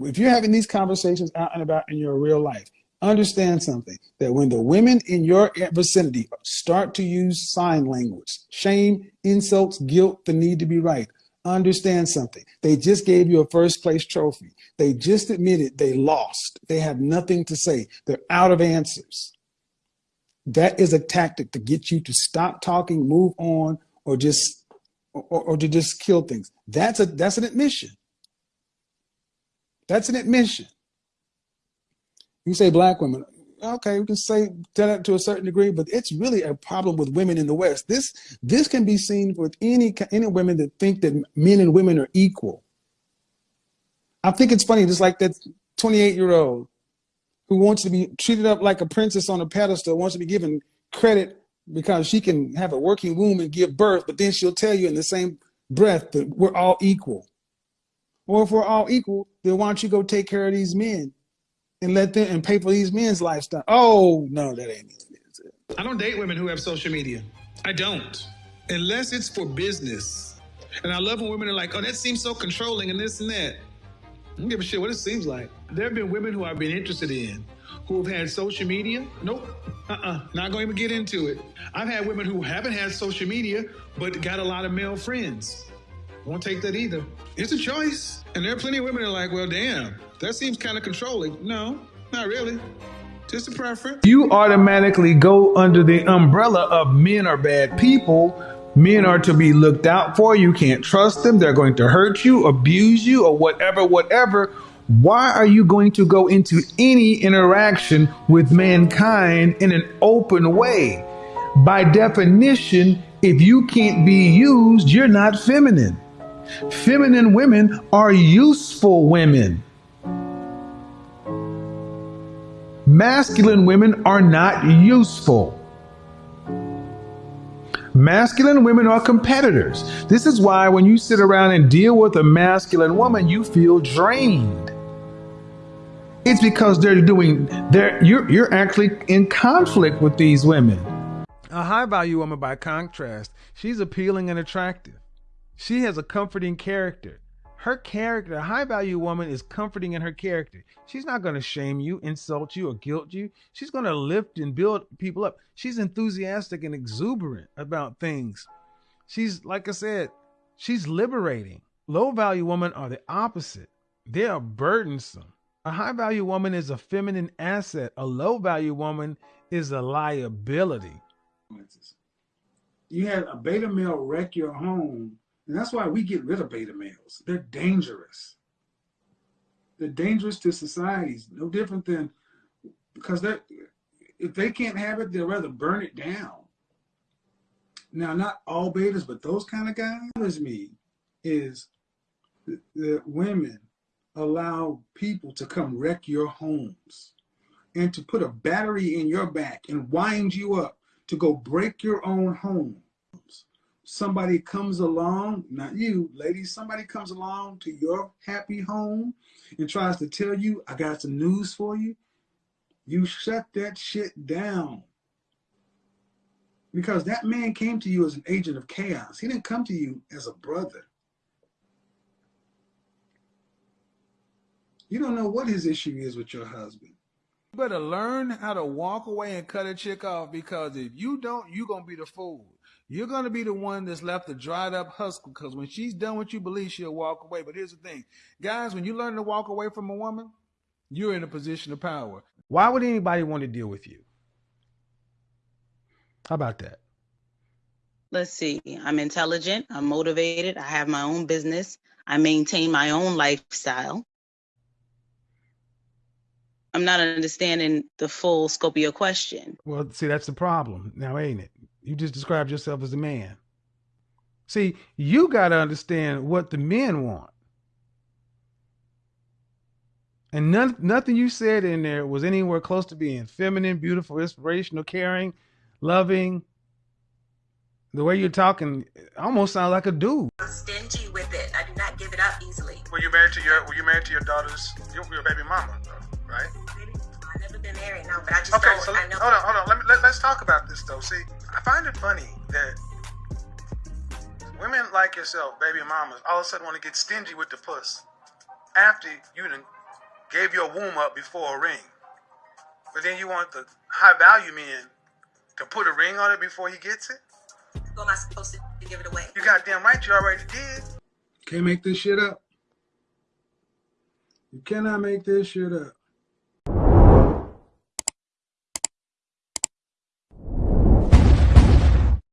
if you're having these conversations out and about in your real life, understand something that when the women in your vicinity start to use sign language, shame, insults, guilt, the need to be right, understand something. They just gave you a first place trophy. They just admitted they lost. They have nothing to say. They're out of answers. That is a tactic to get you to stop talking, move on, or just or, or to just kill things. That's a that's an admission. That's an admission. You say black women, okay, we can say that to a certain degree, but it's really a problem with women in the West. This this can be seen with any any women that think that men and women are equal. I think it's funny, just like that 28 year old who wants to be treated up like a princess on a pedestal, wants to be given credit because she can have a working womb and give birth, but then she'll tell you in the same breath that we're all equal. Well, if we're all equal, then why don't you go take care of these men and let them and pay for these men's lifestyle? Oh no, that ain't it. I don't date women who have social media. I don't, unless it's for business. And I love when women are like, "Oh, that seems so controlling and this and that." I don't give a shit what it seems like. There have been women who I've been interested in who have had social media. Nope. Uh-uh. Not going to even get into it. I've had women who haven't had social media but got a lot of male friends. Won't take that either. It's a choice. And there are plenty of women that are like, well, damn, that seems kind of controlling. No, not really. Just a preference. You automatically go under the umbrella of men are bad people. Men are to be looked out for. You can't trust them. They're going to hurt you, abuse you, or whatever, whatever. Why are you going to go into any interaction with mankind in an open way? By definition, if you can't be used, you're not feminine. Feminine women are useful women. Masculine women are not useful. Masculine women are competitors. This is why when you sit around and deal with a masculine woman, you feel drained. It's because they're doing they're you're you're actually in conflict with these women. A high value woman by contrast, she's appealing and attractive. She has a comforting character. Her character, a high value woman, is comforting in her character. She's not going to shame you, insult you, or guilt you. She's going to lift and build people up. She's enthusiastic and exuberant about things. She's, like I said, she's liberating. Low value women are the opposite, they are burdensome. A high value woman is a feminine asset, a low value woman is a liability. You had a beta male wreck your home and that's why we get rid of beta males. They're dangerous. They're dangerous to societies, no different than because they're if they can't have it, they'd rather burn it down. Now, not all betas, but those kind of guys bothers me is that women allow people to come wreck your homes and to put a battery in your back and wind you up to go break your own home somebody comes along, not you, ladies, somebody comes along to your happy home and tries to tell you, I got some news for you, you shut that shit down. Because that man came to you as an agent of chaos. He didn't come to you as a brother. You don't know what his issue is with your husband. You better learn how to walk away and cut a chick off because if you don't, you're going to be the fool. You're going to be the one that's left a dried up husk because when she's done what you believe, she'll walk away. But here's the thing, guys, when you learn to walk away from a woman, you're in a position of power. Why would anybody want to deal with you? How about that? Let's see. I'm intelligent. I'm motivated. I have my own business. I maintain my own lifestyle. I'm not understanding the full scope of your question. Well, see, that's the problem now, ain't it? You just described yourself as a man. See, you got to understand what the men want. And none, nothing you said in there was anywhere close to being feminine, beautiful, inspirational, caring, loving. The way you're talking almost sounds like a dude. I'm stingy with it. I do not give it up easily. Were you married to your Were you married to your daughter's your, your baby mama, though, right? I've been married, no, but I just okay. Know, so I know hold on, hold on. Let me let, let's talk about this though. See, I find it funny that women like yourself, baby mamas, all of a sudden want to get stingy with the puss after you done gave your womb up before a ring. But then you want the high value men to put a ring on it before he gets it? Who am I supposed to give it away? You goddamn right you already did. Can't make this shit up. You cannot make this shit up.